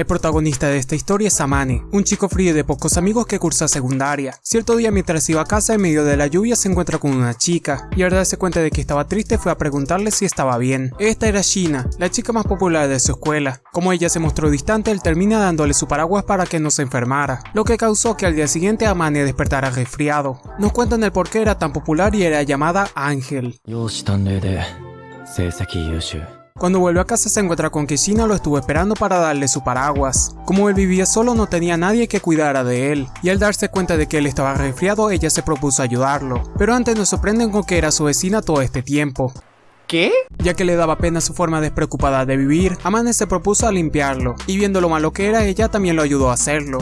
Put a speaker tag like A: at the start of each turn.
A: El protagonista de esta historia es Amane, un chico frío de pocos amigos que cursa secundaria. Cierto día mientras iba a casa en medio de la lluvia se encuentra con una chica, y al darse cuenta de que estaba triste fue a preguntarle si estaba bien. Esta era Shina, la chica más popular de su escuela. Como ella se mostró distante, él termina dándole su paraguas para que no se enfermara, lo que causó que al día siguiente Amane despertara resfriado. Nos cuentan el por qué era tan popular y era llamada Ángel. Cuando vuelve a casa se encuentra con que Shina lo estuvo esperando para darle su paraguas. Como él vivía solo no tenía nadie que cuidara de él, y al darse cuenta de que él estaba resfriado ella se propuso ayudarlo, pero antes nos sorprenden con que era su vecina todo este tiempo.
B: ¿Qué?
A: Ya que le daba pena su forma despreocupada de vivir, Amane se propuso a limpiarlo, y viendo lo malo que era ella también lo ayudó a hacerlo.